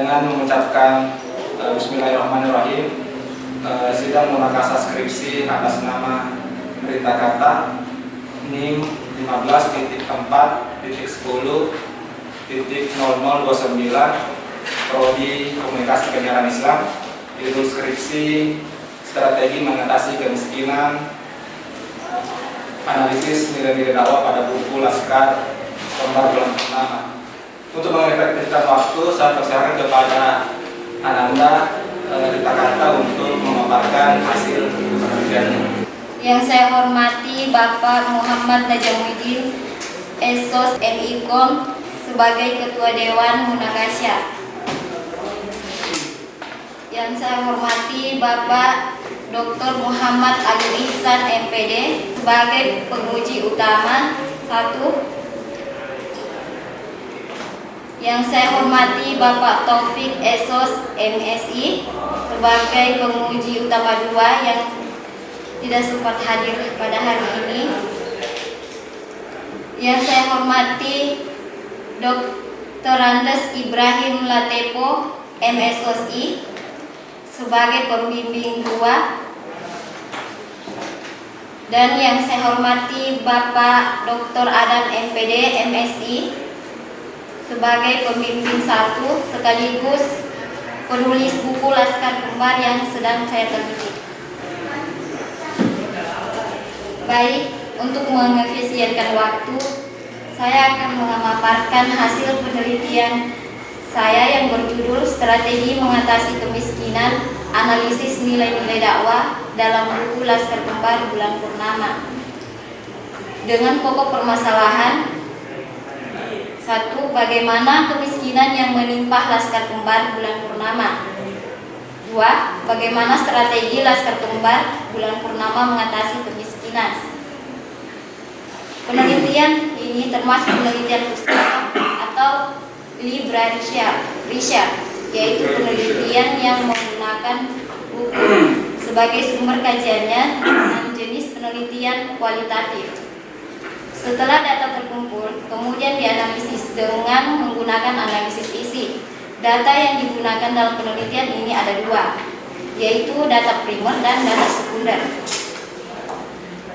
dengan mengucapkan uh, Bismillahirrahmanirrahim uh, sidang munakasah skripsi atas nama berita kata NIM 15.4.10.0029 Prodi Komunikasi Penyiaran Islam judul skripsi strategi mengatasi kemiskinan analisis nilai-nilai dakwah pada buku Laskar bulan pertama. Untuk mengefektifkan waktu, saya persilakan kepada Ananda e, kata untuk memaparkan hasil penelitian. Yang saya hormati Bapak Muhammad Najamuddin, Esos MIKOM sebagai Ketua Dewan Munakasya. Yang saya hormati Bapak Dr. Muhammad Ali Ihsan MPD sebagai penguji utama satu yang saya hormati Bapak Taufik Esos MSI sebagai penguji utama dua yang tidak sempat hadir pada hari ini. Yang saya hormati Dr. Andes Ibrahim Latepo MSOSI sebagai pembimbing dua dan yang saya hormati Bapak Dr. Adam MPD MSI sebagai pembimbing satu sekaligus penulis buku Laskar Kembar yang sedang saya teliti. Baik, untuk mengefisienkan waktu, saya akan memaparkan hasil penelitian saya yang berjudul Strategi Mengatasi Kemiskinan, Analisis Nilai-Nilai Dakwah dalam buku Laskar Kembar Bulan Purnama. Dengan pokok permasalahan satu, bagaimana kemiskinan yang menimpa Laskar Kembar bulan purnama. Dua, bagaimana strategi Laskar Kembar bulan purnama mengatasi kemiskinan. Penelitian ini termasuk penelitian pustaka atau research, yaitu penelitian yang menggunakan buku sebagai sumber kajiannya dengan jenis penelitian kualitatif. Setelah data terkumpul, kemudian dianalisis dengan menggunakan analisis isi. Data yang digunakan dalam penelitian ini ada dua, yaitu data primer dan data sekunder.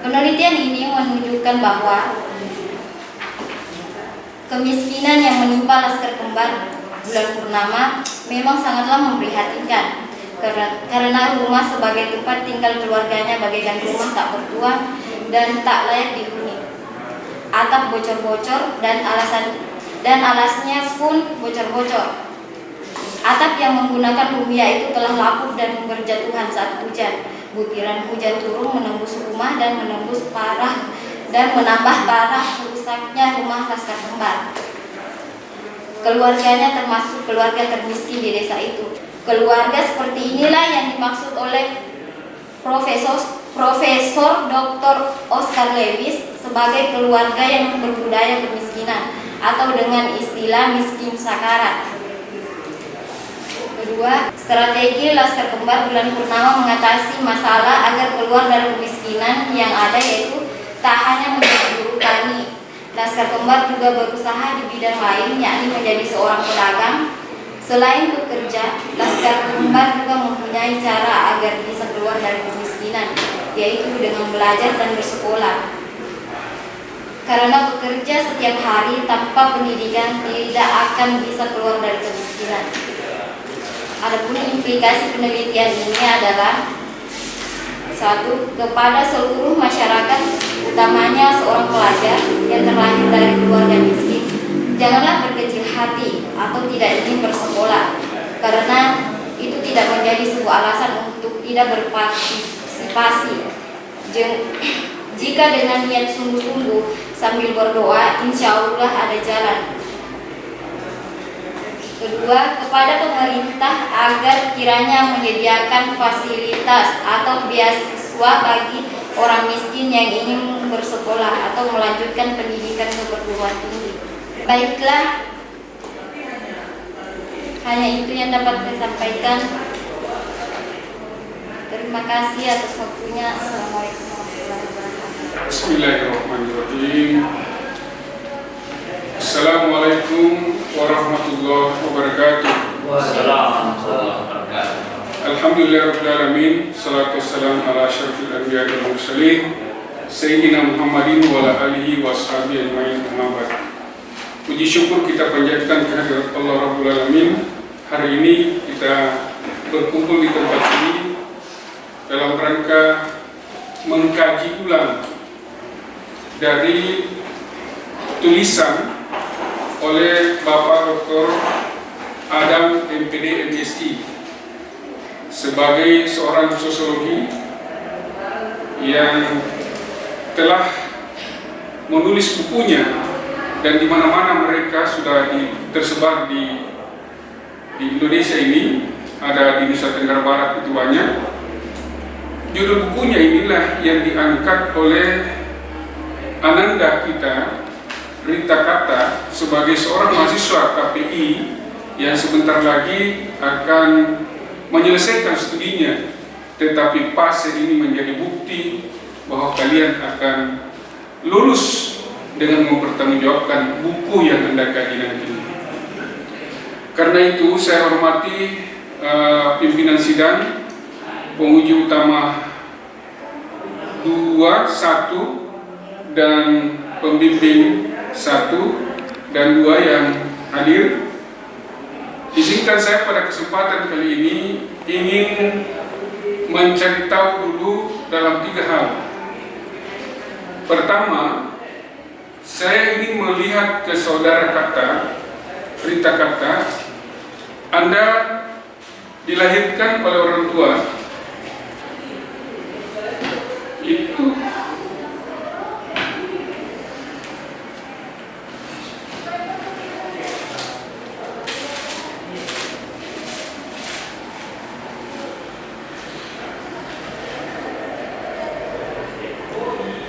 Penelitian ini menunjukkan bahwa kemiskinan yang menimpa Laskar Kembar bulan purnama memang sangatlah memprihatinkan karena rumah sebagai tempat tinggal keluarganya bagaikan rumah tak bertua dan tak layak dihuni atap bocor-bocor dan alasan dan alasnya pun bocor-bocor. Atap yang menggunakan rumia itu telah lapuk dan berjatuhan saat hujan. Butiran hujan turun menembus rumah dan menembus parah dan menambah parah rusaknya rumah Laskar Kembar. Keluarganya termasuk keluarga termiskin di desa itu. Keluarga seperti inilah yang dimaksud oleh Profesor Profesor Dr. Oscar Lewis sebagai keluarga yang berbudaya kemiskinan atau dengan istilah miskin sakarat. Kedua, strategi Laskar Kembar bulan purnama mengatasi masalah agar keluar dari kemiskinan yang ada yaitu tak hanya menjadi buruh tani. Laskar Kembar juga berusaha di bidang lain yakni menjadi seorang pedagang. Selain bekerja, Laskar Kembar juga mempunyai cara agar bisa keluar dari kemiskinan yaitu dengan belajar dan bersekolah. Karena bekerja setiap hari tanpa pendidikan tidak akan bisa keluar dari kemiskinan. Adapun implikasi penelitian ini adalah satu kepada seluruh masyarakat, utamanya seorang pelajar yang terlahir dari keluarga miskin, janganlah berkecil hati atau tidak ingin bersekolah, karena itu tidak menjadi sebuah alasan untuk tidak berpartisipasi partisipasi. Jika dengan niat sungguh-sungguh sambil berdoa, insya Allah ada jalan. Kedua, kepada pemerintah agar kiranya menyediakan fasilitas atau beasiswa bagi orang miskin yang ingin bersekolah atau melanjutkan pendidikan ke perguruan tinggi. Baiklah, hanya itu yang dapat saya sampaikan. Terima kasih atas waktunya. Assalamualaikum warahmatullahi wabarakatuh. Bismillahirrahmanirrahim. Assalamualaikum warahmatullahi wabarakatuh. Alhamdulillahirrahmanirrahim Salatu wassalam ala syarfil anbiya wal mursalin Sayyidina Muhammadin wa ala alihi wa sahbihi ajma'in Muhammad Puji syukur kita panjatkan kehadirat Allah Rabbul Alamin Hari ini kita berkumpul di tempat ini Dalam rangka mengkaji ulang Dari tulisan oleh Bapak Dr. Adam MPD MSI sebagai seorang sosiologi yang telah menulis bukunya dan di mana-mana mereka sudah di, tersebar di di Indonesia ini. Ada di Nusa Tenggara Barat itu banyak. Judul bukunya inilah yang diangkat oleh Ananda kita Rita Kata sebagai seorang mahasiswa KPI yang sebentar lagi akan menyelesaikan studinya. Tetapi fase ini menjadi bukti bahwa kalian akan lulus dengan mempertanggungjawabkan buku yang anda kaji nanti karena itu saya hormati uh, pimpinan sidang penguji utama dua satu dan pembimbing satu dan dua yang hadir Izinkan saya pada kesempatan kali ini ingin mencari tahu dulu dalam tiga hal. Pertama, saya ingin melihat ke saudara kata, Rita kata, Anda dilahirkan oleh orang tua. Itu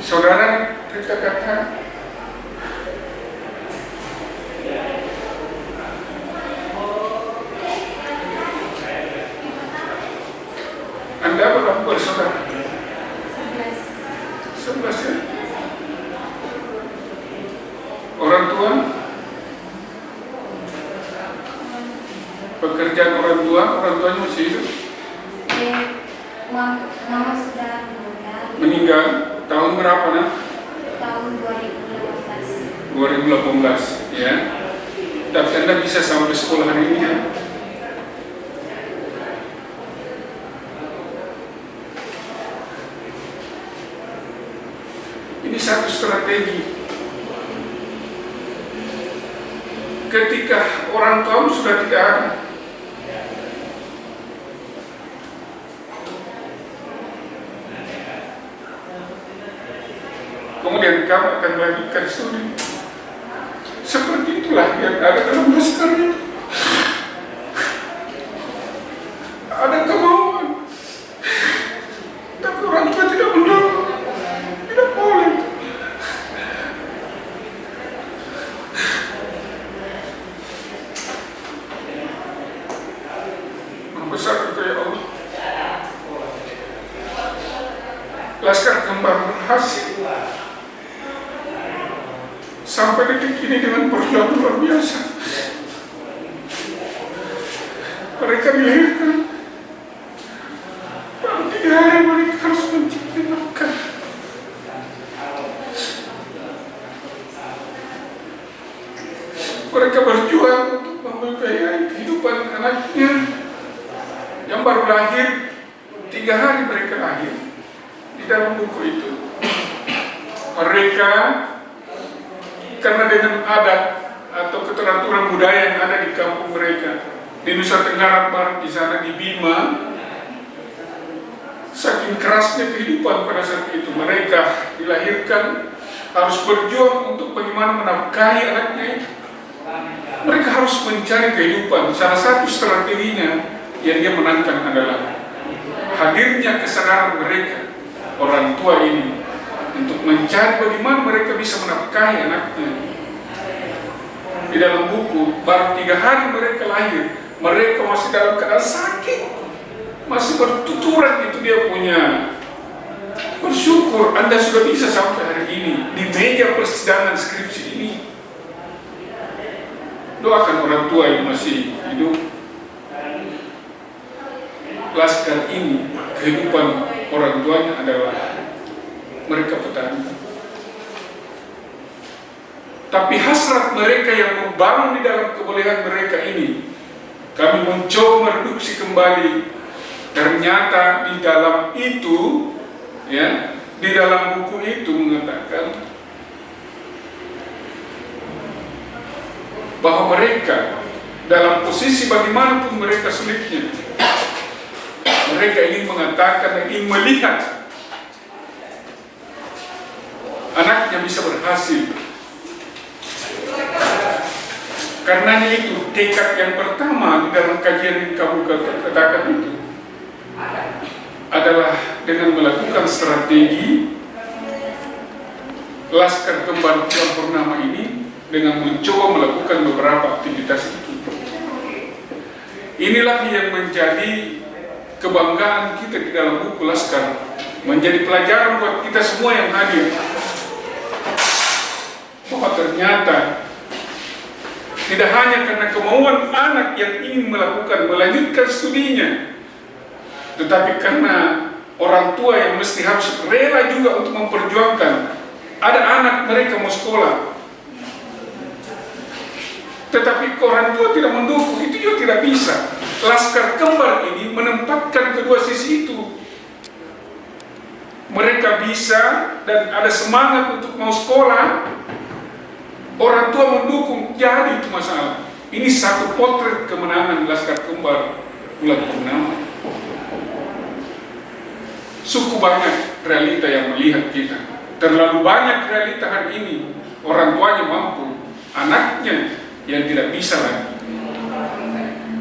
saudara kita kata Anda berapa bersaudara? Sebelas ya? Orang tua? Pekerjaan orang tua, orang tuanya masih hidup? Eh, mama, mama sudah meninggal Meninggal tahun berapa nak? tahun 2015. 2018 ya. Tapi Anda bisa sampai sekolah hari ini ya. Ini satu strategi. Ketika orang tua sudah tidak ada, kemudian kamu akan melanjutkan studi. Seperti itulah yang ada dalam naskah itu. Ada kemauan, tapi orang tua tidak mendorong, tidak boleh. Membesar itu ya Allah. Laskar kembar berhasil sampai detik ini dengan perjuangan luar biasa. Mereka dilahirkan baru tiga hari mereka harus mencari nafkah. Mereka berjuang untuk membiayai kehidupan anaknya yang baru lahir tiga hari mereka lahir di dalam buku itu. Mereka karena dengan adat atau keteraturan budaya yang ada di kampung mereka di Nusa Tenggara Barat di sana di Bima saking kerasnya kehidupan pada saat itu mereka dilahirkan harus berjuang untuk bagaimana menafkahi anaknya itu mereka harus mencari kehidupan salah satu strateginya yang dia menangkan adalah hadirnya kesadaran mereka orang tua ini untuk mencari bagaimana mereka bisa menafkahi anaknya. Di dalam buku, baru tiga hari mereka lahir, mereka masih dalam keadaan sakit, masih bertuturan itu dia punya. Bersyukur Anda sudah bisa sampai hari ini di meja persidangan skripsi ini. Doakan orang tua yang masih hidup. laskar ini kehidupan orang tuanya adalah mereka petani. Tapi hasrat mereka yang membangun di dalam kebolehan mereka ini, kami mencoba mereduksi kembali. Ternyata di dalam itu, ya, di dalam buku itu mengatakan bahwa mereka dalam posisi bagaimanapun mereka sulitnya, mereka ingin mengatakan dan ingin melihat anaknya bisa berhasil. Karenanya itu tekad yang pertama di dalam kajian yang kamu katakan itu adalah dengan melakukan strategi Laskar Kembar Bulan Purnama ini dengan mencoba melakukan beberapa aktivitas itu. Inilah yang menjadi kebanggaan kita di dalam buku Laskar, menjadi pelajaran buat kita semua yang hadir. Bahwa ternyata tidak hanya karena kemauan anak yang ingin melakukan, melanjutkan studinya, tetapi karena orang tua yang mesti harus rela juga untuk memperjuangkan. Ada anak mereka mau sekolah, tetapi orang tua tidak mendukung, itu juga tidak bisa. Laskar kembar ini menempatkan kedua sisi itu. Mereka bisa dan ada semangat untuk mau sekolah, orang tua mendukung, jadi itu masalah. Ini satu potret kemenangan Laskar Kembar bulan purnama. Suku banyak realita yang melihat kita. Terlalu banyak realita hari ini. Orang tuanya mampu, anaknya yang tidak bisa lagi.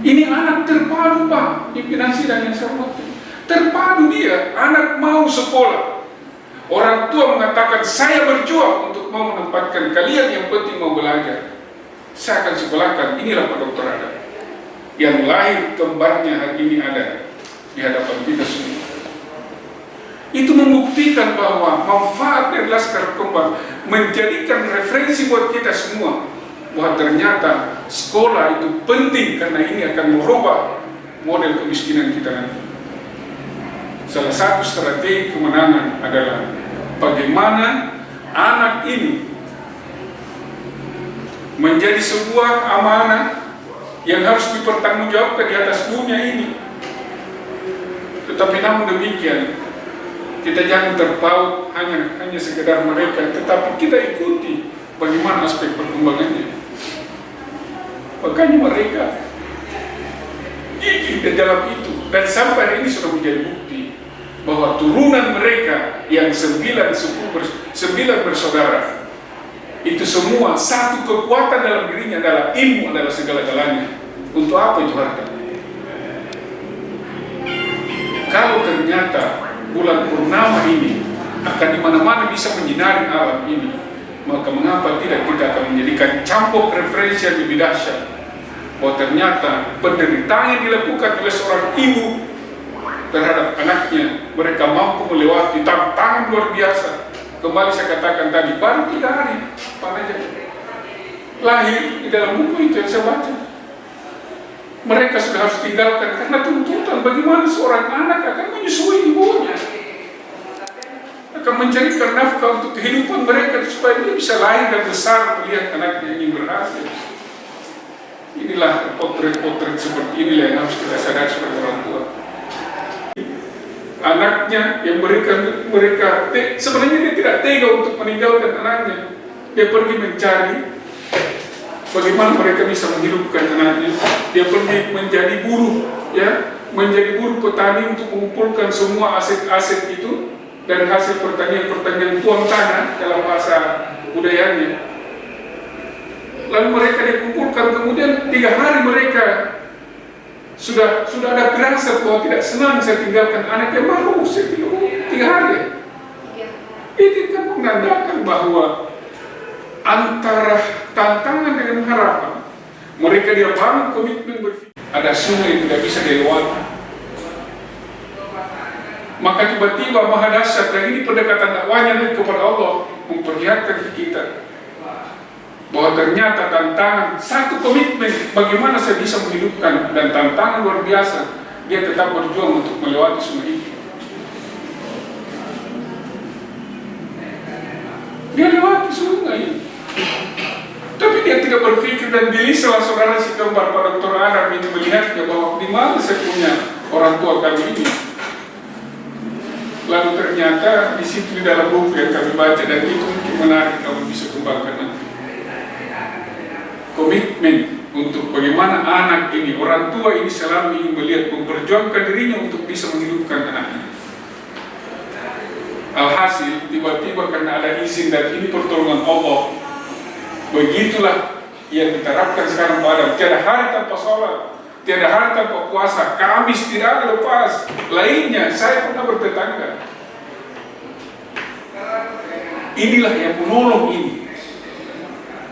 Ini anak terpadu Pak, pimpinan sidang yang saya Terpadu dia, anak mau sekolah. Orang tua mengatakan, saya berjuang untuk mau menempatkan kalian yang penting mau belajar. Saya akan sekolahkan, inilah Pak Dokter ada. Yang lahir kembarnya hari ini ada di hadapan kita semua. Itu membuktikan bahwa manfaat dari Laskar Kembar menjadikan referensi buat kita semua bahwa ternyata sekolah itu penting karena ini akan merubah model kemiskinan kita nanti. Salah satu strategi kemenangan adalah bagaimana anak ini menjadi sebuah amanah yang harus dipertanggungjawabkan di atas dunia ini. Tetapi namun demikian, kita jangan terpaut hanya hanya sekedar mereka, tetapi kita ikuti bagaimana aspek perkembangannya. Makanya mereka gigih di dalam itu dan sampai ini sudah menjadi bukti bahwa turunan mereka yang sembilan suku sembilan bersaudara itu semua satu kekuatan dalam dirinya adalah ilmu adalah segala-galanya. Untuk apa itu harta? Kalau ternyata bulan purnama ini akan di mana-mana bisa menyinari alam ini, maka mengapa tidak kita akan menjadikan campur referensi yang lebih dahsyat bahwa ternyata penderitaan yang dilakukan oleh seorang ibu terhadap anaknya mereka mampu melewati tantangan luar biasa. Kembali saya katakan tadi baru tiga hari panajah lahir di dalam buku itu yang saya baca. Mereka sudah harus tinggalkan karena tuntutan bagaimana seorang anak akan menyusui ibunya akan mencarikan nafkah untuk kehidupan mereka supaya dia bisa lahir dan besar melihat anaknya ingin berhasil inilah potret-potret seperti inilah yang harus kita sadar sebagai orang tua. Anaknya yang memberikan mereka sebenarnya dia tidak tega untuk meninggalkan anaknya. Dia pergi mencari bagaimana mereka bisa menghidupkan anaknya. Dia pergi menjadi buruh ya menjadi buruh petani untuk mengumpulkan semua aset-aset itu dari hasil pertanian-pertanian tuang tanah dalam bahasa budayanya lalu mereka dikumpulkan kemudian tiga hari mereka sudah sudah ada berasa bahwa tidak senang saya tinggalkan anak yang baru saya tiga, tiga hari. Ya. ini kan menandakan bahwa antara tantangan dengan harapan mereka dia bangun komitmen berpikir ada sungai yang tidak bisa dilewati maka tiba-tiba maha dahsyat dan ini pendekatan dakwanya kepada Allah memperlihatkan kita bahwa ternyata tantangan satu komitmen bagaimana saya bisa menghidupkan dan tantangan luar biasa dia tetap berjuang untuk melewati semua itu. Dia lewati sungai. Tapi dia tidak berpikir dan gelisah saudara si kembar pada dokter Arab ini melihatnya bahwa di mana saya punya orang tua kami ini. Lalu ternyata di situ di dalam buku yang kami baca dan itu mungkin menarik kamu bisa kembangkan nanti. Komitmen untuk bagaimana anak ini, orang tua ini selalu ingin melihat memperjuangkan dirinya untuk bisa menghidupkan anaknya. Alhasil, tiba-tiba karena ada izin dan ini pertolongan Allah, begitulah yang diterapkan sekarang pada tiada hari tanpa sholat, tiada hari tanpa puasa, Kamis tidak ada lepas. Lainnya, saya pernah bertetangga. Inilah yang menolong ini.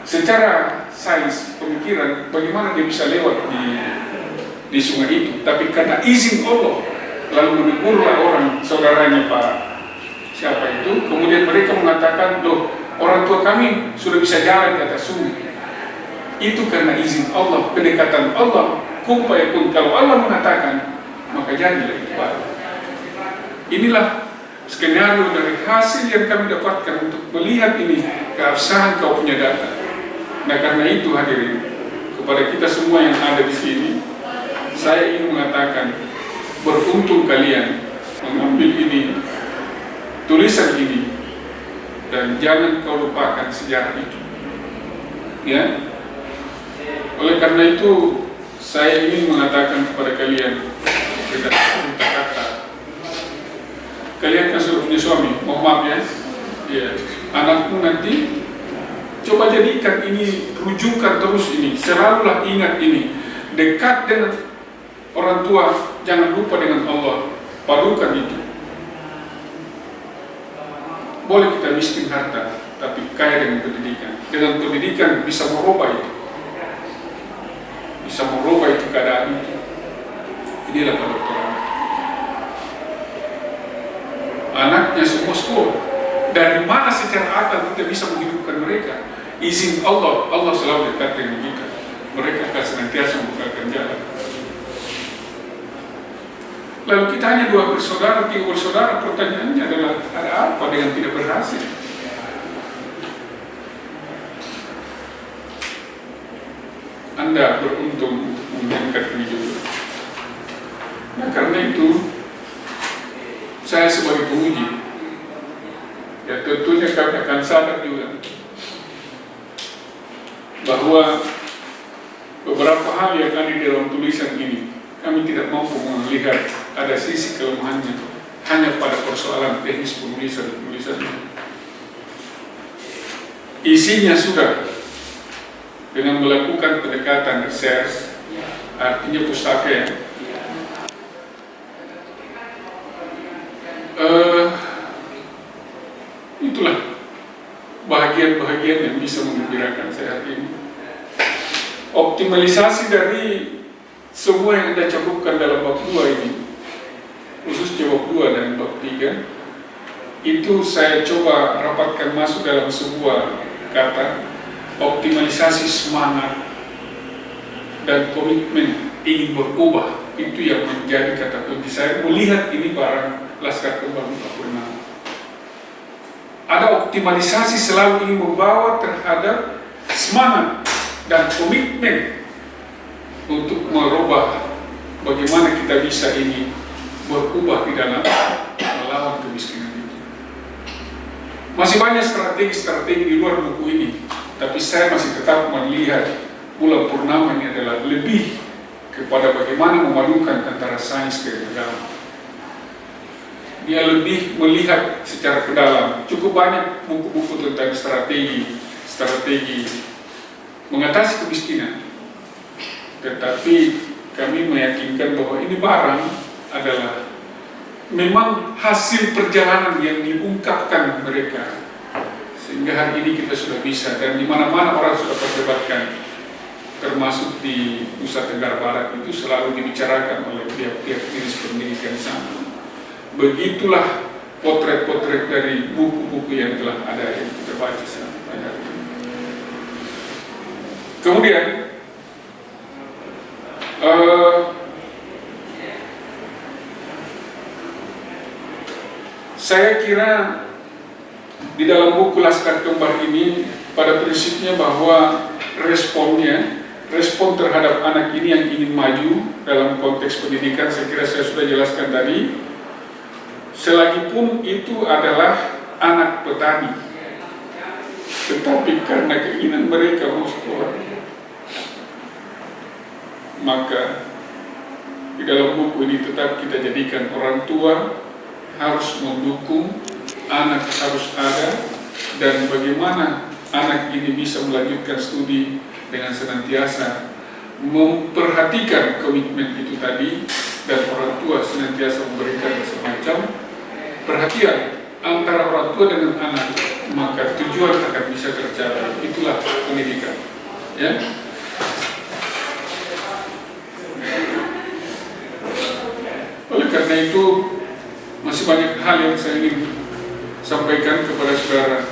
Secara sains pemikiran, bagaimana dia bisa lewat di di sungai itu? Tapi karena izin Allah, lalu menegurlah orang saudaranya Pak siapa itu, kemudian mereka mengatakan, loh orang tua kami sudah bisa jalan di atas sungai. Itu karena izin Allah, kedekatan Allah, kumpai pun kalau Allah mengatakan, maka jadilah itu Pak. Inilah skenario dari hasil yang kami dapatkan untuk melihat ini keabsahan kau punya data. Nah karena itu hadirin kepada kita semua yang ada di sini, saya ingin mengatakan beruntung kalian mengambil ini tulisan ini dan jangan kau lupakan sejarah itu. Ya. Oleh karena itu saya ingin mengatakan kepada kalian kata kalian kan sudah punya suami, mohon maaf ya, ya anakmu nanti coba jadikan ini rujukan terus ini, selalulah ingat ini, dekat dengan orang tua, jangan lupa dengan Allah, padukan itu. Boleh kita miskin harta, tapi kaya dengan pendidikan. Dengan pendidikan bisa merubah itu. Bisa merubah itu keadaan itu. Inilah Pak Dokter anak. Anaknya semua sekolah. Dari mana secara akal kita bisa menghidupkan mereka? Izin Allah, Allah selalu dekat dengan kita. Mereka akan senantiasa membukakan jalan. Lalu kita hanya dua bersaudara, tiga bersaudara, pertanyaannya adalah ada apa dengan tidak berhasil? Anda beruntung mengangkat ini. Nah karena itu, saya sebagai penguji, ya tentunya kami akan sadar juga bahwa beberapa hal yang ada di dalam tulisan ini kami tidak mampu melihat ada sisi kelemahannya. Hanya pada persoalan teknis penulisan penulisan isinya sudah. Dengan melakukan pendekatan research artinya pustaka ya. Uh, itulah bahagian-bahagian yang bisa mengembirakan saya hari ini optimalisasi dari semua yang Anda cukupkan dalam bab 2 ini khususnya bab 2 dan bab 3 itu saya coba rapatkan masuk dalam sebuah kata optimalisasi semangat dan komitmen ingin berubah. Itu yang menjadi kata kunci. Saya melihat ini barang Laskar Kembang pernah ada optimalisasi selalu ingin membawa terhadap semangat dan komitmen untuk merubah bagaimana kita bisa ini berubah di dalam melawan kemiskinan itu. Masih banyak strategi-strategi di luar buku ini, tapi saya masih tetap melihat bulan purnama ini adalah lebih kepada bagaimana memadukan antara sains dan agama. Dia lebih melihat secara ke dalam. Cukup banyak buku-buku tentang strategi, strategi mengatasi kemiskinan. Tetapi kami meyakinkan bahwa ini barang adalah memang hasil perjalanan yang diungkapkan mereka. Sehingga hari ini kita sudah bisa dan di mana-mana orang sudah perdebatkan termasuk di Nusa Tenggara Barat itu selalu dibicarakan oleh pihak-pihak jenis pendidikan sana begitulah potret-potret dari buku-buku yang telah ada yang kita baca Kemudian uh, saya kira di dalam buku Laskar Kembar ini pada prinsipnya bahwa responnya respon terhadap anak ini yang ingin maju dalam konteks pendidikan saya kira saya sudah jelaskan tadi selagi pun itu adalah anak petani. Tetapi karena keinginan mereka mau sekolah maka di dalam buku ini tetap kita jadikan orang tua harus mendukung anak harus ada dan bagaimana anak ini bisa melanjutkan studi dengan senantiasa memperhatikan komitmen itu tadi dan orang tua senantiasa memberikan semacam perhatian antara orang tua dengan anak maka tujuan akan bisa tercapai. Itulah pendidikan ya oleh karena itu masih banyak hal yang saya ingin sampaikan kepada saudara.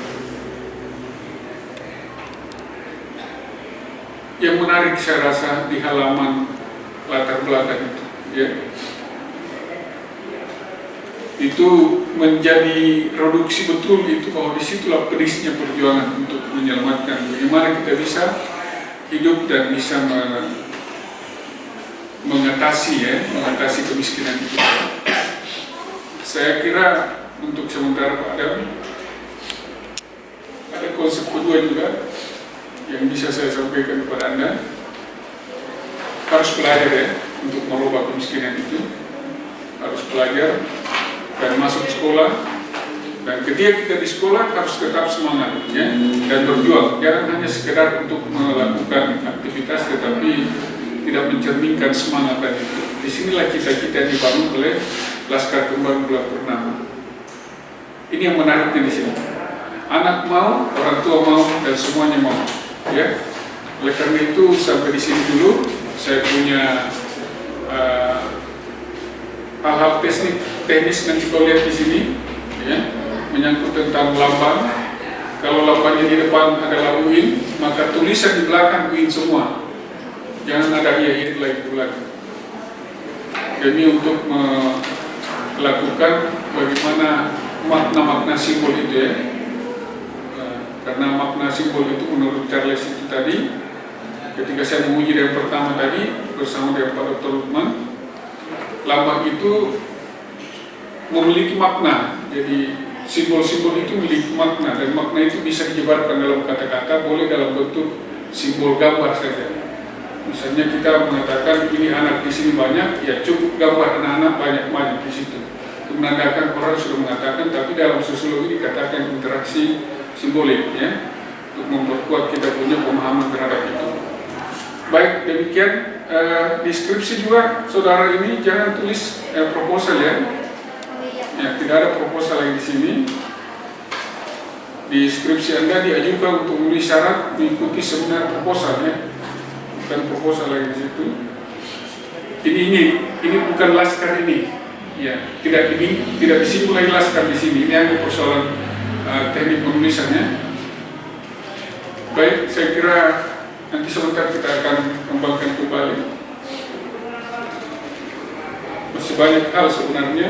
Yang menarik saya rasa di halaman latar belakang itu ya. Itu menjadi reduksi betul itu bahwa di situlah pedisnya perjuangan untuk menyelamatkan bagaimana kita bisa hidup dan bisa mengatasi ya mengatasi kemiskinan itu saya kira untuk sementara Pak Adam ada konsep kedua juga yang bisa saya sampaikan kepada Anda. Harus belajar ya untuk merubah kemiskinan itu. Harus belajar dan masuk sekolah. Dan ketika kita di sekolah harus tetap semangat ya dan berjuang. Jangan hanya sekedar untuk melakukan aktivitas tetapi tidak mencerminkan semangat tadi. Itu di sinilah kita kita dibangun oleh Laskar Kembar Bulan Purnama. Ini yang menariknya di sini. Anak mau orang tua mau dan semuanya mau ya. Oleh karena itu sampai di sini dulu saya punya hal-hal uh, teknis nanti kau lihat di sini ya menyangkut tentang lambang. Kalau lambangnya di depan adalah UIN maka tulisan di belakang UIN semua. Jangan ada iya iya lagi lagi demi untuk melakukan bagaimana makna-makna simbol itu ya. Karena makna simbol itu menurut Charles itu tadi ketika saya menguji yang pertama tadi bersama dengan Pak Dr. Lukman lambang itu memiliki makna. Jadi simbol-simbol itu memiliki makna dan makna itu bisa dijebarkan dalam kata-kata boleh dalam bentuk simbol gambar saja. Misalnya kita mengatakan ini anak di sini banyak ya cukup gambar anak-anak banyak-banyak di situ menandakan orang sudah mengatakan tapi dalam sosiologi dikatakan interaksi simbolik ya untuk memperkuat kita punya pemahaman terhadap itu. Baik demikian eh, deskripsi juga saudara ini jangan tulis eh, proposal ya. Ya tidak ada proposal lagi di sini. Di skripsi Anda diajukan untuk memenuhi syarat mengikuti seminar proposal ya. Bukan proposal lagi di situ. Ini ini ini bukan laskar ini. Ya, tidak ini tidak disimpul lagi laskar di sini. Ini hanya persoalan uh, teknik penulisannya. Baik, saya kira nanti sebentar kita akan kembangkan kembali. Masih banyak hal sebenarnya.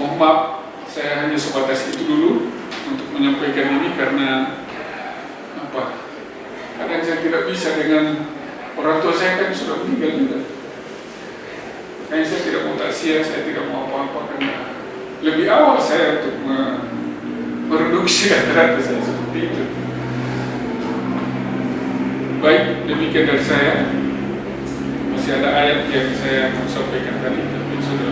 Mohon maaf, saya hanya sebatas itu dulu untuk menyampaikan ini karena apa? Kadang saya tidak bisa dengan orang tua saya kan sudah meninggal juga. Makanya saya tidak mau taksia, saya tidak mau apa-apa karena lebih awal saya untuk mereduksi kata-kata saya seperti itu. Baik, demikian dari saya. Masih ada ayat yang saya mau sampaikan tadi, tapi sudah.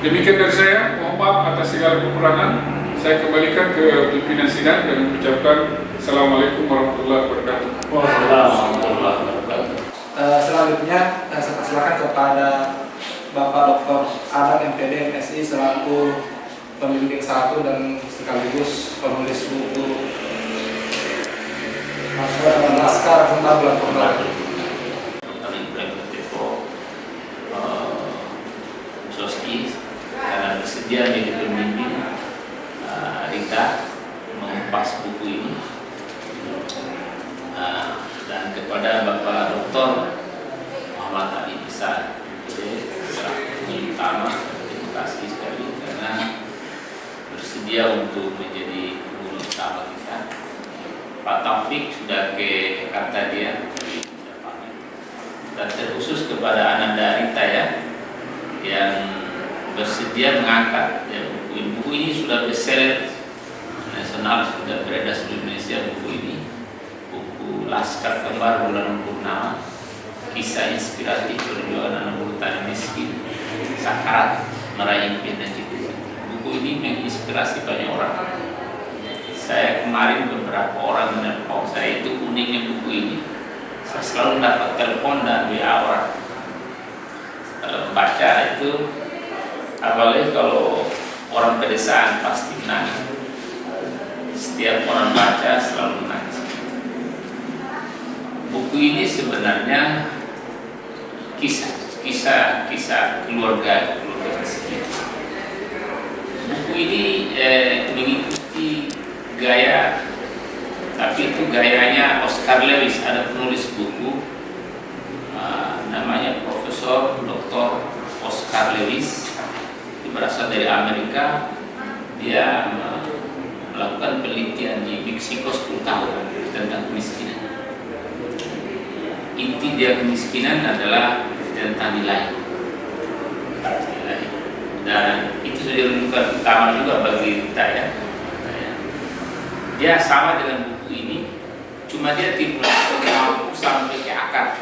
Demikian dari saya, mohon maaf atas segala kekurangan. Saya kembalikan ke pimpinan sidang dan mengucapkan Assalamualaikum warahmatullahi wabarakatuh. Waalaikumsalam warahmatullahi wabarakatuh. Uh, selanjutnya saya persilakan kepada Bapak Dr. Adam MPD MSI selaku pembimbing satu dan sekaligus penulis buku Masalah dan Laskar Kembar Bulan Tepo Soski karena bersedia menjadi pembimbing uh, Rita mengupas buku ini uh, dan kepada Bapak Dr. Muhammad Ali Besar utama kasih sekali karena bersedia untuk menjadi guru utama kita. Pak Taufik sudah ke Jakarta dia, dan terkhusus kepada Ananda Rita ya, yang bersedia mengangkat ya, buku, buku ini sudah bestseller. Nasional sudah beredar seluruh Indonesia buku ini. Buku Laskar Kembar Bulan Purnama kisah inspiratif perjuangan anak tani miskin sakarat meraih dan cita buku ini menginspirasi banyak orang. Saya kemarin beberapa orang menelpon. Saya itu uniknya buku ini. Saya selalu dapat telepon dan WA orang. Kalau baca itu apalagi kalau orang pedesaan pasti menangis. Setiap orang baca selalu menangis. Buku ini sebenarnya kisah kisah kisah keluarga keluarga miskin buku ini eh, mengikuti gaya tapi itu gayanya Oscar Lewis. Ada penulis buku uh, namanya Profesor Dr. Oscar Lewis. Dia berasal dari Amerika. Dia melakukan penelitian di Meksiko 10 tahun tentang kemiskinan. Inti dia kemiskinan adalah tentang nilai. Dan itu sudah rujukan utama juga bagi kita ya. Dia sama dengan buku ini cuma dia mampu sampai ke akar.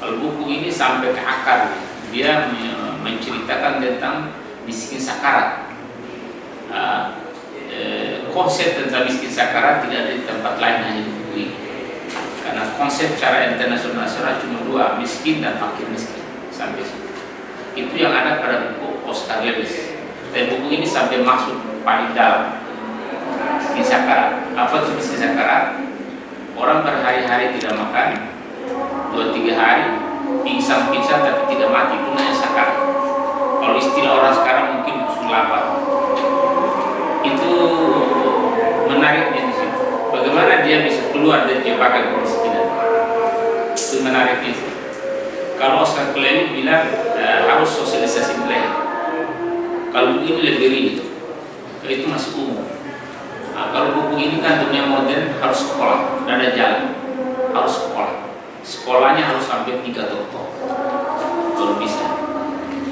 Kalau buku ini sampai ke akar dia menceritakan tentang miskin sakarat. Uh, eh, konsep tentang miskin sakarat tidak ada di tempat lain hanya di buku ini. Karena konsep cara internasional cuma dua miskin dan fakir miskin sampai situ itu yang ada pada buku Oscar Lewis dan buku ini sampai masuk paling dalam. Miskin sakarat apa miskin sakarat orang berhari-hari tidak makan dua tiga hari pingsan-pingsan tapi tidak mati. Itu namanya sakarat kalau istilah orang sekarang mungkin lapar itu menariknya di situ. Bagaimana dia bisa keluar dari jebakan kemiskinan itu menariknya kalau Oscar Klein bilang uh, harus sosialisasi nilai kalau ini lebih rinci itu masih umum Nah, kalau buku ini kan dunia modern harus sekolah, tidak ada jalan, harus sekolah. Sekolahnya harus sampai tiga doktor, kalau bisa.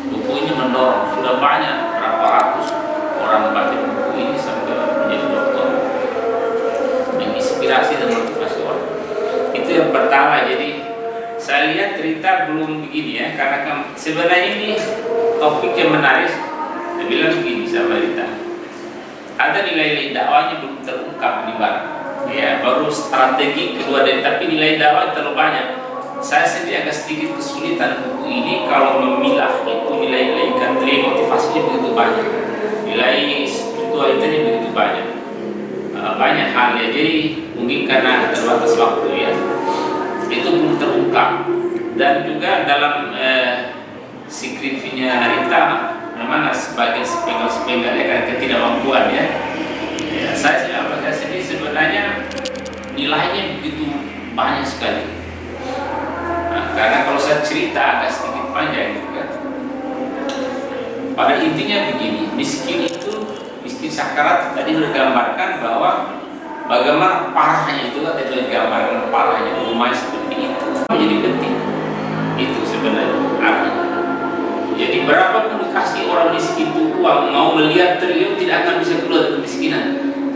Buku ini mendorong, sudah banyak berapa ratus orang baca buku ini sampai menjadi dokter, menginspirasi dan motivasi orang. Itu yang pertama. Jadi saya lihat cerita belum begini ya, karena sebenarnya ini topik yang menarik. Saya bilang begini sama Rita ada nilai-nilai dakwahnya belum terungkap di barat. Ya baru strategi kedua dari tapi nilai dakwah terlalu banyak. Saya sendiri agak sedikit kesulitan buku ini kalau memilah itu nilai-nilai ikan teri motivasinya begitu banyak. Nilai spiritualitasnya begitu banyak. Uh, banyak hal ya. Jadi mungkin karena terbatas waktu ya itu belum terungkap dan juga dalam uh, skripsinya Rita mana sebagai sepenggal-sepenggal ya karena ketidakmampuan ya. ya saya apa saya sendiri sebenarnya nilainya begitu banyak sekali. Nah, karena kalau saya cerita agak sedikit panjang juga. Pada intinya begini, miskin itu miskin sakarat tadi sudah gambarkan bahwa bagaimana parahnya itu tadi sudah gambarkan parahnya rumahnya itu menjadi penting. Itu sebenarnya artinya. Jadi berapapun dikasih orang miskin itu uang mau melihat triliun tidak akan bisa keluar dari kemiskinan.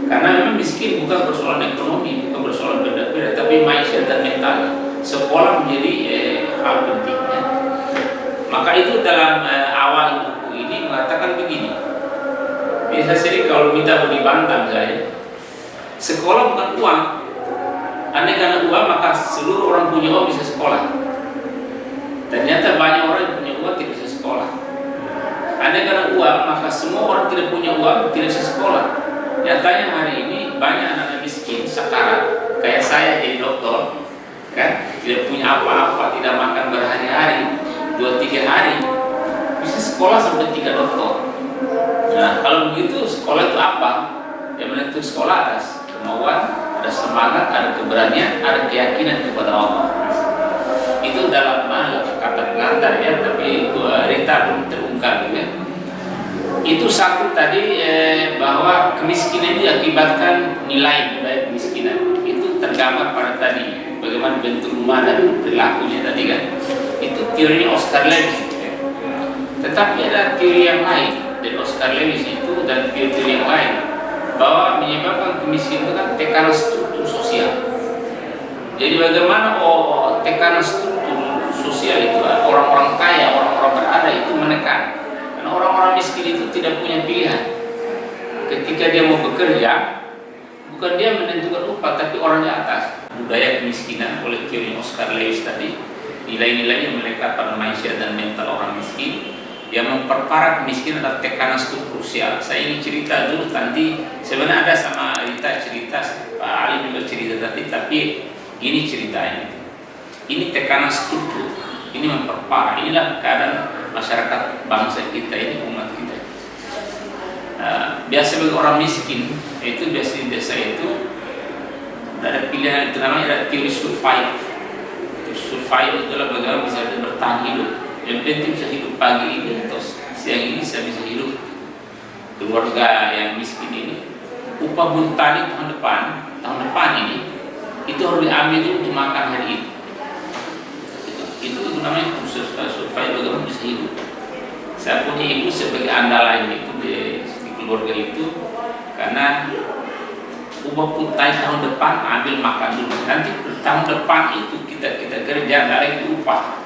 Karena memang miskin bukan persoalan ekonomi, bukan persoalan beda-beda, tapi mindset dan mental. Sekolah menjadi eh, hal pentingnya. Maka itu dalam eh, awal buku ini mengatakan begini. Biasa sering kalau minta mau dibantah saya, sekolah bukan uang. Andai karena uang maka seluruh orang punya uang bisa sekolah. Ternyata banyak orang yang punya uang tidak bisa sekolah. Ada karena uang, maka semua orang tidak punya uang tidak bisa sekolah. Nyatanya hari ini banyak anak-anak miskin, sakarat, kayak saya jadi dokter, kan tidak punya apa-apa, tidak makan berhari-hari, dua tiga hari, bisa sekolah sampai tiga dokter. Nah kalau begitu sekolah itu apa? Yang menentukan sekolah ada kemauan, ada semangat, ada keberanian, ada keyakinan kepada Allah. Itu dalam kata pengantar ya tapi belum terungkap ya. Itu satu tadi eh, bahwa kemiskinan itu akibatkan nilai budaya kemiskinan. Itu tergambar pada tadi bagaimana bentuk rumah dan perilakunya tadi kan. Itu teori Oscar Lewis tetapi ada teori yang lain dari Oscar Lewis itu dan teori-teori yang lain bahwa menyebabkan kemiskinan itu kan tekanan struktur sosial jadi bagaimana oh, tekanan struktur sosial itu orang-orang kaya, orang-orang berada itu menekan karena orang-orang miskin itu tidak punya pilihan. Ketika dia mau bekerja, bukan dia menentukan upah, tapi orang di atas. Budaya kemiskinan oleh teori Oscar Lewis tadi, nilai-nilai yang melekat pada manusia dan mental orang miskin, yang memperparah kemiskinan adalah tekanan struktur sosial. Saya ingin cerita dulu nanti sebenarnya ada sama Rita cerita, Pak Ali juga cerita tadi, tapi ini ceritanya. Ini tekanan struktur, ini memperparah. Inilah keadaan masyarakat bangsa kita ini umat kita uh, biasa bagi orang miskin itu biasa di desa itu ada pilihan itu namanya ada teori survive survive itu adalah bagaimana bisa bertahan hidup yang penting bisa hidup pagi ini atau siang ini bisa bisa hidup. Keluarga yang miskin ini upah buruh tani tahun depan tahun depan ini itu harus diambil untuk makan hari ini. Itu, itu namanya proses supaya bagaimana bisa hidup. Saya punya ibu sebagai andalan itu di, di keluarga itu karena ubah putai tahun depan ambil makan dulu. Nanti tahun depan itu kita kita kerja lagi upah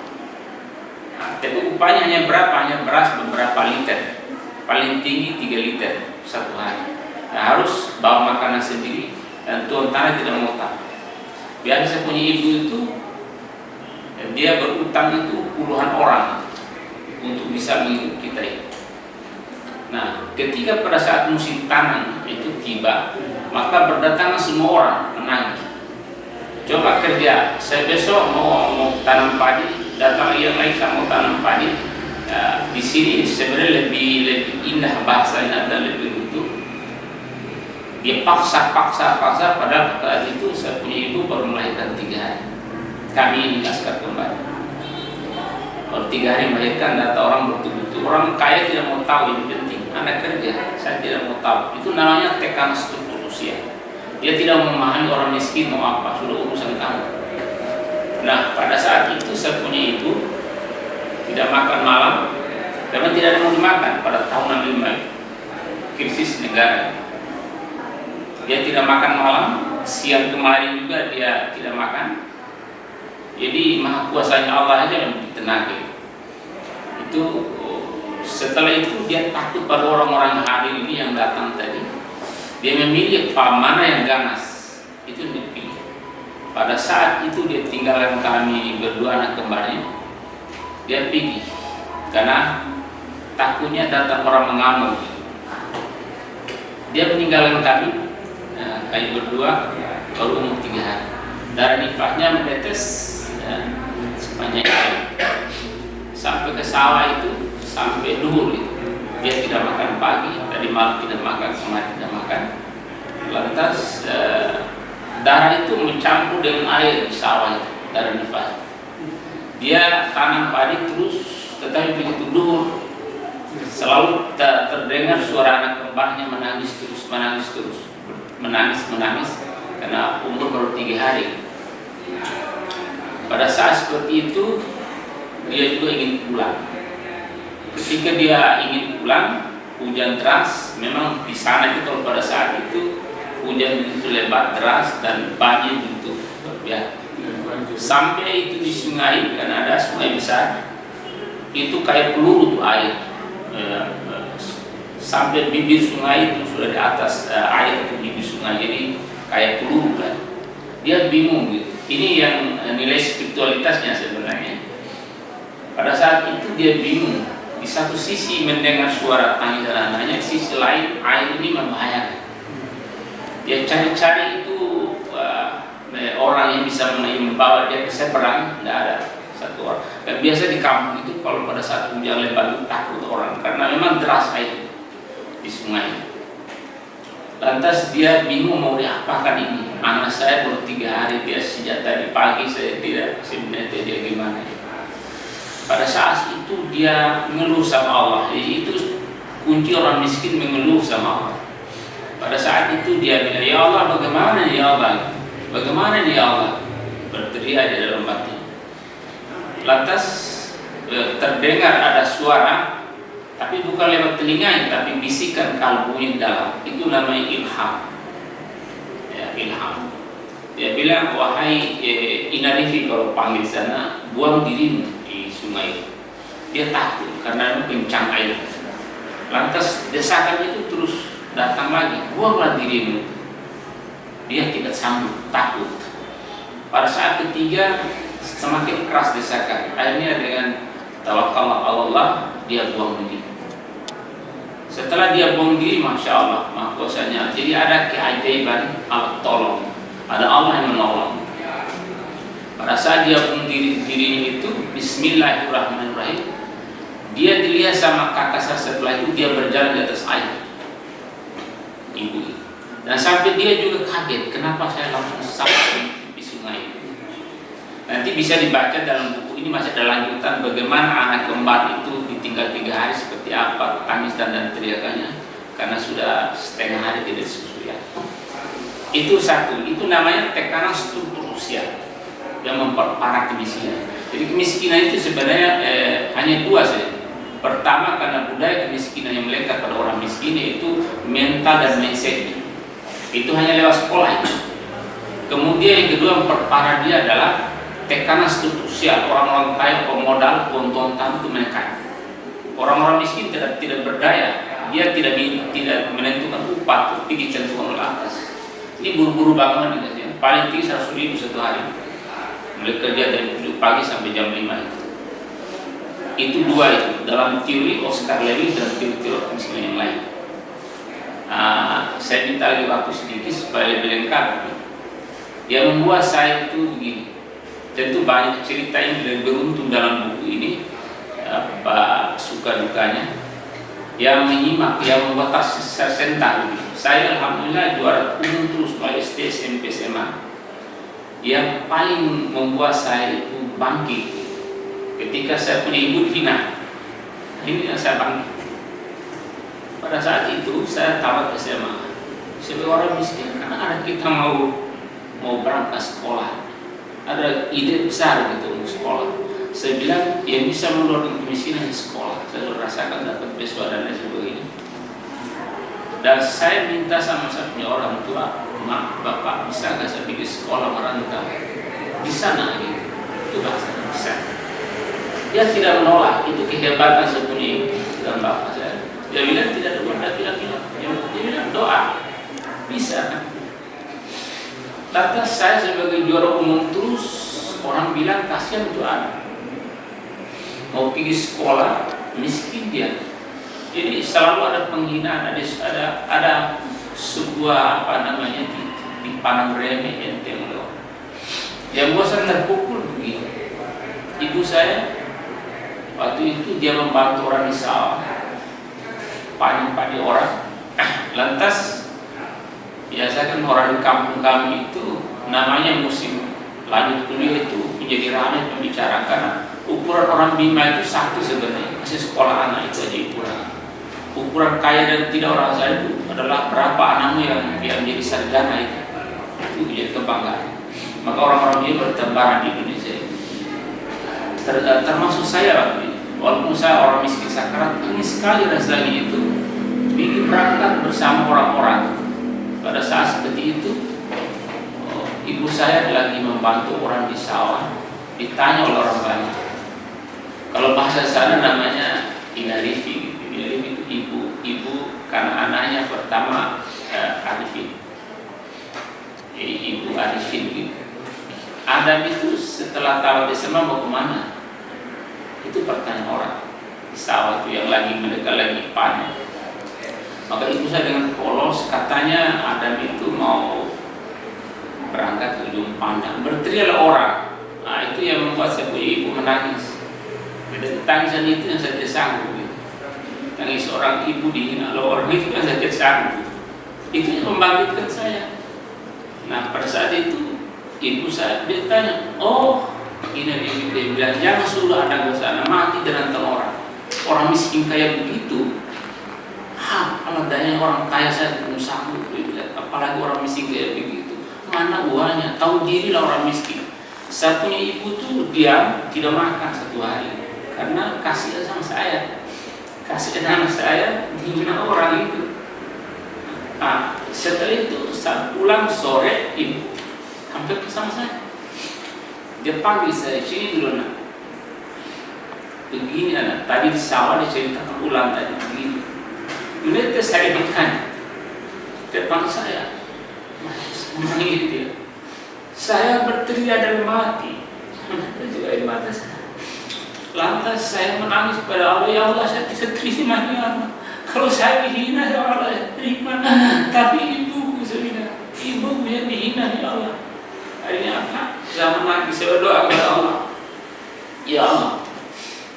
tapi upahnya hanya berapa hanya beras beberapa liter paling tinggi 3 liter satu hari nah, harus bawa makanan sendiri dan tuan tanah tidak mau tahu biasa saya punya ibu itu dia berutang itu puluhan orang untuk bisa menghidup kita ini. Nah, ketika pada saat musim tanam itu tiba, maka berdatangan semua orang menangis. Coba kerja, saya besok mau mau tanam padi, datang yang lain saya mau tanam padi. Ya, di sini sebenarnya lebih lebih indah bahasanya dan lebih utuh. Dia paksa, paksa, paksa. Padahal saat itu saya punya ibu baru melahirkan tiga hari kami ini askar kembali kalau tiga hari melahirkan data orang betul-betul orang kaya tidak mau tahu ini penting anda kerja saya tidak mau tahu itu namanya tekanan struktur usia dia tidak memahami orang miskin mau apa sudah urusan kamu nah pada saat itu saya punya ibu tidak makan malam karena tidak ada mau dimakan pada tahun 65 krisis negara dia tidak makan malam siang kemarin juga dia tidak makan jadi maha kuasanya Allah aja yang ditenaga. Itu setelah itu dia takut pada orang-orang hadir ini yang datang tadi. Dia memilih mana yang ganas. Itu dipilih. Pada saat itu dia tinggalkan kami berdua anak kembarnya. Dia pergi karena takutnya datang orang mengamuk. Dia meninggalkan kami, nah, kami berdua baru umur tiga hari. Darah nifasnya menetes ya, sepanjang itu sampai ke sawah itu sampai dulu itu dia tidak makan pagi tadi malam tidak makan kemarin tidak makan lantas eh, darah itu mencampur dengan air di sawah itu darah nifas dia tanam padi terus tetapi begitu dulu selalu ter terdengar suara anak kembarnya menangis terus menangis terus menangis menangis karena umur baru tiga hari pada saat seperti itu dia juga ingin pulang. Ketika dia ingin pulang, hujan deras. Memang di sana itu kalau pada saat itu hujan itu lebat deras dan banjir itu ya. Sampai itu di sungai karena ada sungai besar, itu kayak peluru tuh air. Ya, sampai bibir sungai itu sudah di atas uh, air itu bibir sungai jadi kayak peluru kan. Dia bingung gitu ini yang eh, nilai spiritualitasnya sebenarnya. Pada saat itu dia bingung. Di satu sisi mendengar suara tangisan anaknya, sisi lain air ini membahayakan. Dia cari-cari itu uh, orang yang bisa membawa dia ke seberang, tidak ada satu orang. Dan biasa di kampung itu kalau pada saat hujan lebat itu takut orang karena memang deras air di sungai. Lantas dia bingung mau diapakan ini anak saya baru tiga hari dia sejak tadi pagi saya tidak sebenarnya dia gimana pada saat itu dia ngeluh sama Allah itu kunci orang miskin mengeluh sama Allah. Pada saat itu dia bilang, Ya Allah bagaimana ya Allah? Bagaimana ya Allah? Berteriak di dalam batin. Lantas eh, terdengar ada suara, tapi bukan lewat telinga, tapi bisikan kalbunya dalam. Itu namanya ilham. Ya, ilham. Dia bilang, wahai eh, Inarifi kalau panggil sana, buang dirimu di sungai. Dia takut karena kencang air. Lantas desakan itu terus datang lagi, buanglah dirimu. Dia tidak sanggup, takut. Pada saat ketiga semakin keras desakan. Akhirnya dengan tawakal Allah dia buang diri. Setelah dia buang diri, masya Allah, mahkosanya. Jadi ada keajaiban Allah tolong, ada Allah yang menolong. Pada saat dia buang diri dirinya itu, Bismillahirrahmanirrahim. Dia dilihat sama kakak saya setelah itu dia berjalan di atas air ibu dan sampai dia juga kaget kenapa saya langsung sampai di sungai nanti bisa dibaca dalam buku ini masih ada lanjutan bagaimana anak kembar itu ditinggal tiga hari seperti apa tangis dan, dan teriakannya karena sudah setengah hari tidak susu ya itu satu. Itu namanya tekanan struktur usia yang memperparah kemiskinan. Jadi kemiskinan itu sebenarnya eh, hanya dua saja Pertama karena budaya kemiskinan yang melekat pada orang miskin yaitu mental dan mindset. Itu hanya lewat sekolah itu. Kemudian yang kedua memperparah dia adalah tekanan struktural orang-orang kaya pemodal keuntungan itu menekan. Orang-orang miskin tidak tidak berdaya, dia tidak tidak menentukan upah, tapi ditentukan oleh atas. Ini buru-buru bangunan ya. paling tinggi 100 ribu satu hari. Mulai kerja dari pagi sampai jam 5 itu itu dua itu dalam teori Oscar Lewis dan teori-teori yang lain. Nah, saya minta lagi waktu sedikit supaya lebih lengkap. Yang membuat saya itu begini. Tentu banyak cerita yang beruntung dalam buku ini apa suka dukanya yang menyimak yang membuat saya sentak saya alhamdulillah juara umum terus baik SD SMP SMA yang paling membuat saya itu bangkit ketika saya punya ibu dihina ini yang saya bangkit pada saat itu saya tamat SMA sebagai orang miskin karena anak kita mau mau berangkat sekolah. Ada ide besar gitu mau sekolah. Saya bilang yang bisa menurunkan kemiskinan di sekolah. Saya sudah rasakan dapat beasiswa dan lain sebagainya. Dan saya minta sama saya punya orang tua mak bapak bisa nggak saya bikin sekolah merantau? Di sana gitu. Itu bahasa bisa dia tidak menolak. Itu kehebatan dan bapak saya dia bilang tidak ada benda tidak bilang dia bilang doa. Bisa lantas saya sebagai juara umum terus orang bilang kasihan itu anak. Mau pergi sekolah miskin dia. Jadi selalu ada penghinaan ada ada ada sebuah apa namanya dipandang remeh enteng loh yang buat saya terpukul begini. Ibu saya Waktu itu dia membantu orang di sawah Panen-panen orang. Lantas Biasa kan orang di kampung kami itu Namanya musim lanjut kuliah itu Menjadi ramai Karena ukuran orang Bima itu satu sebenarnya. Masih sekolah anak itu aja ukuran. Ukuran kaya dan tidak orang saya itu Adalah berapa anakmu yang, yang menjadi sarjana itu. Itu menjadi kebanggaan. Maka orang-orang dia bertebaran di Indonesia. Ter, eh, termasuk saya waktu walaupun saya orang miskin sakarat ini sekali rasanya itu. Bikin berangkat bersama orang-orang. Pada saat seperti itu oh, ibu saya lagi membantu orang di sawah. Ditanya oleh orang banyak. Kalau bahasa sana namanya inarifi inarifi itu ibu ibu karena anaknya pertama eh, Arifin. Ibu Arifin gitu. Adam itu setelah tahu SMA mau ke mana itu pertanyaan orang. Sawah itu yang lagi mereka lagi panen maka ibu saya dengan polos katanya Adam itu mau berangkat ke ujung pandang. Berteriaklah orang. Nah itu yang membuat saya punya ibu menangis. Dan tangisan itu yang saya tidak sanggup. Gitu. tangis orang ibu dihina. Oleh orang itu yang saya tidak sanggup. Itu yang membangkitkan saya. Nah pada saat itu ibu saya dia tanya oh ini dia bilang jangan suruh ada sana mati dengan orang. Orang miskin kayak begitu. Kalau daya orang kaya saya belum sanggup apalagi orang miskin kayak begitu. Mana uangnya? Tahu diri lah orang miskin. Saya punya ibu tuh diam tidak makan satu hari. Karena kasih sama saya. Kasih anak saya dihina orang itu. Nah setelah itu saat pulang sore ibu hampir bersama saya dia panggil saya sini dulu nak. Begini anak. Tadi di sawah diceritakan ulang tadi. Begini. Melihat saya ditanya depan saya. Menangis dia. Saya berteriak dan mati. Juga air mata saya. Lantas saya menangis pada Allah ya Allah saya tidak terima ya Allah. Kalau saya dihina ya Allah terima. Tapi ibuku saya ibuku yang dihina ya Allah akhirnya apa saya menangis saya berdoa kepada Allah. Ya Allah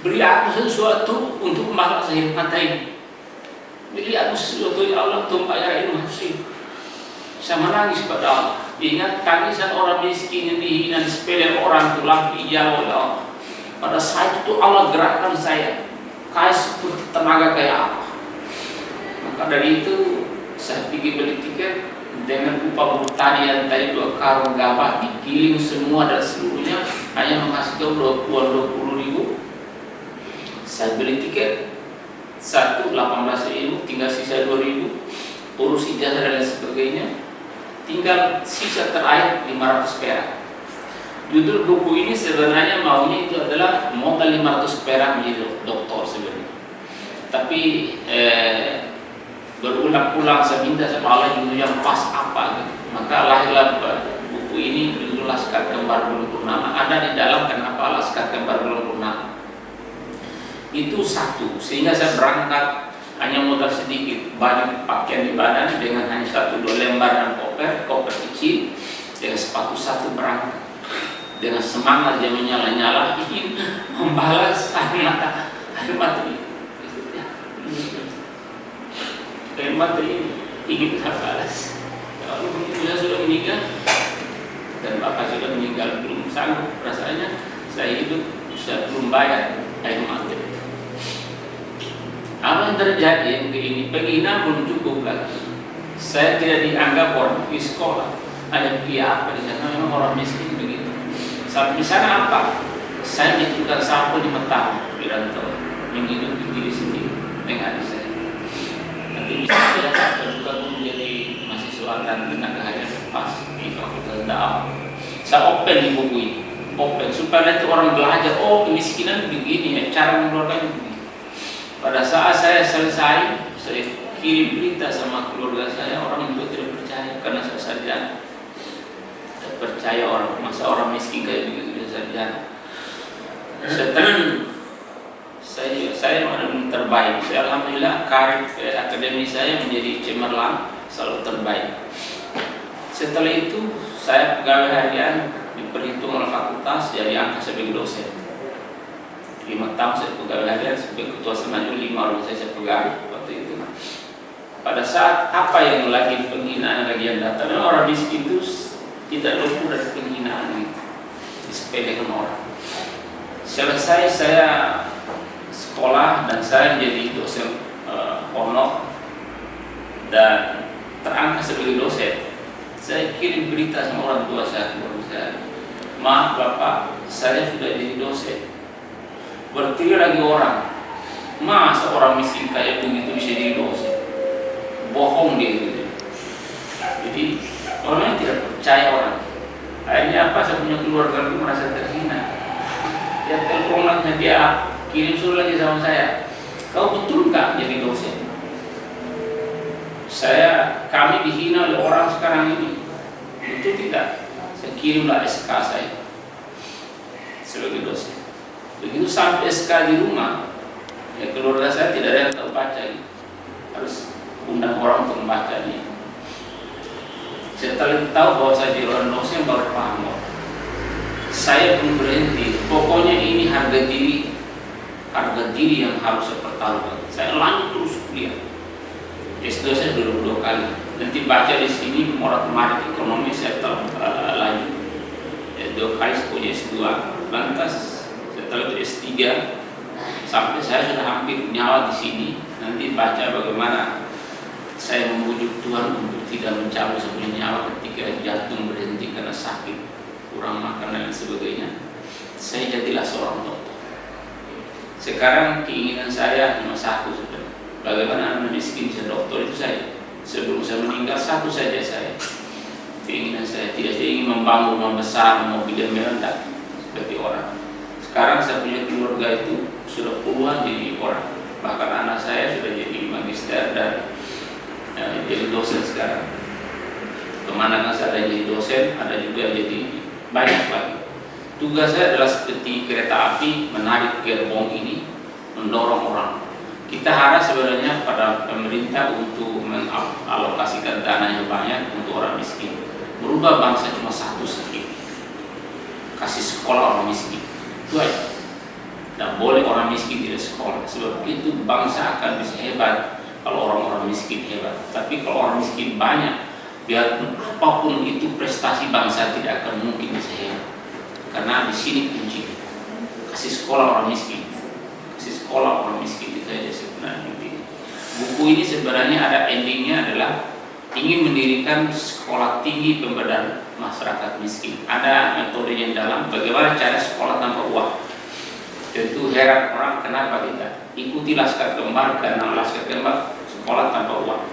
beri aku sesuatu untuk membalas air mata ini. Beri aku sesuatu ya Allah untuk bayar ilmu hasil saya menangis pada Allah. Ingat tangisan orang miskin yang dihina di sepele orang tulang hijau ya Allah. Pada saat itu Allah gerakkan saya. Kayak seperti tenaga kayak apa. Maka dari itu saya pergi beli tiket dengan upah bertani yang tadi dua karung gabah digiling semua dan seluruhnya hanya menghasilkan dua puluh ribu. Saya beli tiket satu 18 ribu tinggal sisa 2 ribu urus ijazah dan lain sebagainya. Tinggal sisa terakhir 500 perak. Judul buku ini sebenarnya maunya itu adalah modal 500 perak menjadi doktor sebenarnya. Tapi eh, berulang-ulang saya minta sama Allah judul yang pas apa? Gitu. maka lahirlah buku ini judul Laskar Kembar Bulan Purnama. Ada di dalam kenapa Laskar Kembar Bulan Purnama. Itu satu. Sehingga saya berangkat hanya modal sedikit. Banyak pakaian di badan dengan hanya satu dua lembar dan koper koper kecil dengan sepatu satu berangkat. Dengan semangat dia menyala-nyala ingin membalas air mata. Air mata. Ini air mata ini ingin saya balas. Kalau saya sudah meninggal. Dan bapak sudah meninggal belum sanggup rasanya saya hidup saya belum bayar air mata apa yang terjadi? Yang ini penghinaan belum cukup lagi saya tidak dianggap orang di sekolah. Ada dia apa di sana memang orang miskin begitu. Sampai di sana apa? Saya ditukar sapu di mata di rantau menghidupi diri sendiri dengan saya bisa saya juga menjadi mahasiswa dan tenaga harian pas di fakultas dakwah saya open di buku ini open supaya nanti orang belajar oh kemiskinan begini ya cara mengeluarkan begini pada saat saya selesai, saya kirim berita sama keluarga saya, orang juga tidak percaya karena saya sarjana. Tidak percaya orang, masa orang miskin kayak begitu dia sarjana. Setelah saya saya mana terbaik. Saya alhamdulillah karir eh, akademi saya menjadi cemerlang, selalu terbaik. Setelah itu saya pegawai harian diperhitung oleh fakultas jadi angka sebagai dosen lima tahun saya pegawai harian sebagai ketua semaju lima orang saya, saya pegawai waktu itu pada saat apa yang lagi penghinaan lagi yang datang orang miskin itu tidak luput dari penghinaan disepelekan orang selesai saya sekolah dan saya menjadi dosen uh, honor dan terangkat sebagai dosen. Saya kirim berita sama orang tua saya keluarga saya. Maaf bapak saya sudah jadi dosen. Berarti lagi orang masa orang miskin kayak begitu bisa jadi dosa bohong dia gitu. Jadi orang tidak percaya orang. Akhirnya apa saya punya keluarga itu merasa terhina. Dia telepon dia kirim surat lagi sama saya. Kau betul nggak jadi dosen? Saya kami dihina oleh orang sekarang ini. Itu tidak? Saya kirimlah SK saya sebagai dosen. Begitu sampai SK di rumah ya keluarga saya tidak ada yang tahu baca gitu. harus undang orang untuk membacanya setelah tahu bahwa saya di orang dosen baru paham. Saya pun berhenti. Pokoknya ini harga diri harga diri yang harus saya pertaruhkan. Saya lanjut terus kuliah. S2 saya dulu dua kali. Nanti baca di sini morat marit ekonomi saya tahu uh, lanjut ya, dua kali punya S2 lantas setelah itu S3 sampai saya sudah hampir nyawa di sini. Nanti baca bagaimana saya membujuk Tuhan untuk tidak mencabut sebuah nyawa ketika jantung berhenti karena sakit, kurang makan dan sebagainya. Saya jadilah seorang dokter. Sekarang keinginan saya cuma satu sudah. Bagaimana anak miskin bisa dokter itu saya. Sebelum saya meninggal satu saja saya. Keinginan saya tidak saya ingin membangun rumah besar, mobil yang mewah, seperti orang. Sekarang saya punya keluarga itu sudah puluhan jadi orang. Bahkan anak saya sudah jadi magister dan eh, jadi dosen sekarang. Ke mana kan saya ada jadi dosen, ada juga jadi banyak lagi. Tugas saya adalah seperti kereta api menarik gerbong ini, mendorong orang. Kita harap sebenarnya pada pemerintah untuk mengalokasikan dana yang banyak untuk orang miskin. Berubah bangsa cuma satu sedikit. Kasih sekolah orang miskin. Itu aja. Dan boleh orang miskin tidak sekolah. Sebab itu bangsa akan bisa hebat kalau orang-orang miskin hebat. Tapi kalau orang miskin banyak, biarpun apa pun itu prestasi bangsa tidak akan mungkin bisa hebat. Karena di sini kunci kasih sekolah orang miskin, kasih sekolah orang miskin itu aja sebenarnya. Buku ini sebenarnya ada endingnya adalah ingin mendirikan sekolah tinggi pemberdayaan masyarakat miskin. Ada metode yang dalam bagaimana cara sekolah tanpa uang. Tentu heran orang kenapa tidak ikuti laskar kembar karena laskar kembar sekolah tanpa uang.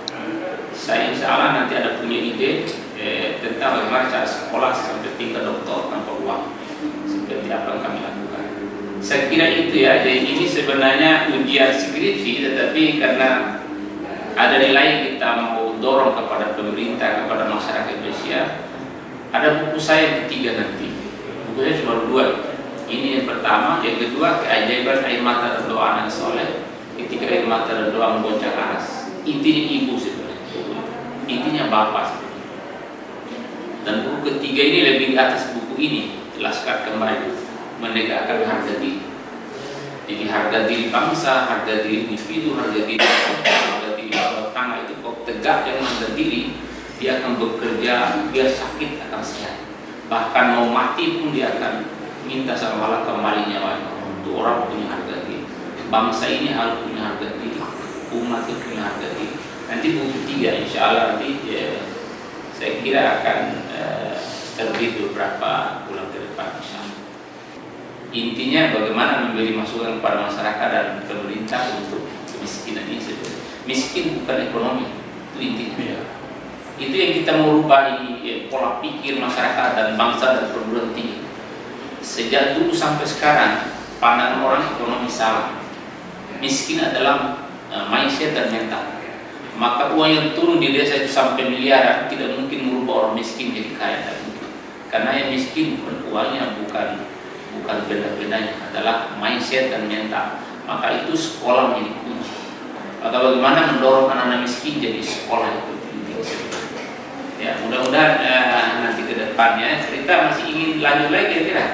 Saya insya Allah nanti ada punya ide eh, tentang bagaimana cara sekolah sampai tingkat doktor tanpa apa yang kami lakukan. Saya kira itu ya. Jadi ini sebenarnya ujian skripsi, tetapi karena ada nilai kita mau dorong kepada pemerintah, kepada masyarakat Indonesia, ada buku saya yang ketiga nanti. Buku saya cuma dua. Ini yang pertama, yang kedua keajaiban air mata dan doa anak soleh. Ketika air mata dan doa membonceng aras. Intinya ibu sebenarnya. Intinya bapak sebenarnya. Dan buku ketiga ini lebih di atas buku ini Laskar kembali menegakkan harga diri. Jadi harga diri bangsa, harga diri individu, harga diri harga diri tangga itu kok tegak yang diri, dia akan bekerja biar sakit akan sehat. Bahkan mau mati pun dia akan minta sama Allah kembali nyawanya. Untuk orang punya harga diri. Bangsa ini harus punya harga diri. Umat itu punya harga diri. Nanti buku tiga insya Allah nanti ya, saya kira akan eh, terbit beberapa Intinya bagaimana memberi masukan kepada masyarakat dan pemerintah untuk kemiskinan ini sebenarnya. Miskin bukan ekonomi, itu intinya. Itu yang kita mau rubah di eh, pola pikir masyarakat dan bangsa dan perguruan tinggi. Sejak dulu sampai sekarang, pandangan orang ekonomi salah. Miskin adalah eh, mindset dan mental. Maka uang yang turun di desa itu sampai miliaran tidak mungkin merubah orang miskin jadi kaya. Karena yang miskin bukan uangnya, bukan bukan benda-bendanya, adalah mindset dan mental. Maka itu sekolah menjadi kunci. Maka bagaimana mendorong anak-anak miskin jadi sekolah itu penting. Ya, mudah-mudahan eh, nanti ke depannya cerita masih ingin lanjut lagi kira-kira.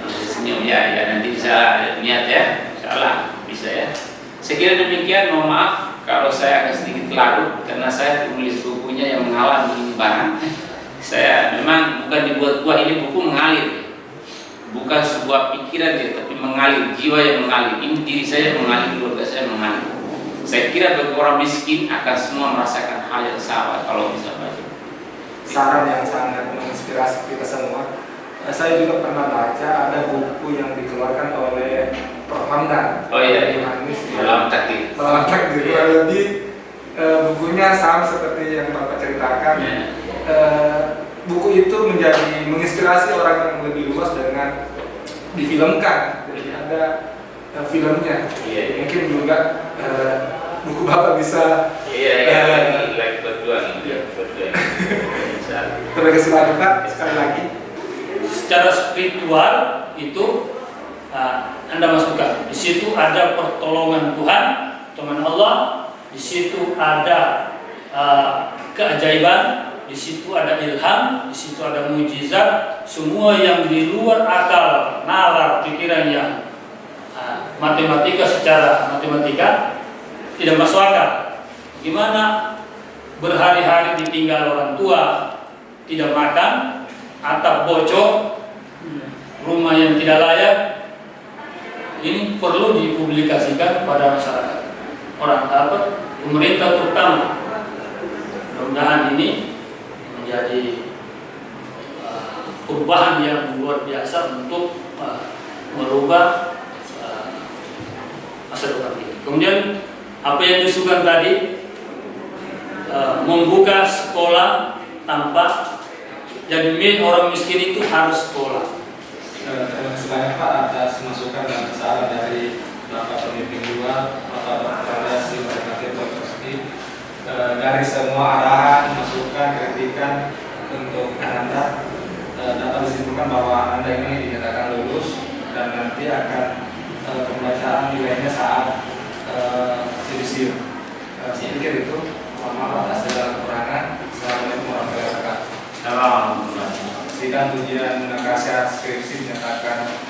Masih Senyum ya, ya nanti bisa niat ya, insyaallah bisa ya. Kira demikian, mohon maaf kalau saya agak sedikit larut karena saya penulis bukunya yang mengalami ini barang. Saya memang bukan dibuat-buat ini buku mengalir, bukan sebuah pikiran dia, tapi mengalir jiwa yang mengalir. Ini diri saya mengalir, keluarga saya mengalir. Saya kira bagi orang miskin akan semua merasakan hal yang sama kalau bisa baca. saran yang sangat menginspirasi kita semua. Eh, Saya juga pernah baca ada buku yang dikeluarkan oleh Prof. Hamdan. Oh iya, iya. Yohanes, ya. Dalam takdir. Melawan takdir. Iya. Kurang lebih bukunya sama seperti yang Bapak ceritakan. Ya. Eh, buku itu menjadi menginspirasi orang yang lebih luas dengan difilmkan. Jadi ada eh, filmnya. Iya, iya. Mungkin juga eh, buku Bapak bisa Iya, iya, berjuang, iya. Terima kasih banyak Pak sekali lagi. secara spiritual itu ah, Anda masukkan. Di situ ada pertolongan Tuhan, teman Allah. Di situ ada ah, keajaiban, di situ ada ilham, di situ ada mujizat. Semua yang di luar akal, nalar, pikiran yang ah, matematika secara matematika tidak masuk akal. Gimana berhari-hari ditinggal orang tua, tidak makan, atap bocor, rumah yang tidak layak, ini perlu dipublikasikan pada masyarakat. Orang apa? pemerintah terutama mudah-mudahan ini menjadi uh, perubahan yang luar biasa untuk uh, merubah uh, masa depan kita. Kemudian apa yang disukan tadi uh, membuka sekolah tanpa jadi orang miskin itu harus sekolah. Terima kasih banyak Pak atas masukan dan saran dari Bapak Pemimpin dua, Bapak Bapak. Kosti. Dari semua arahan, masukan, kritikan untuk Anda eh, dapat disimpulkan bahwa Anda ini dinyatakan lulus dan nanti akan eh, pembacaan nilainya saat judisium. Eh, Saya pikir itu. Mohon atas segala kekurangan. Assalamualaikum warahmatullahi wabarakatuh. Salam. Sidang ujian nasihat skripsi dinyatakan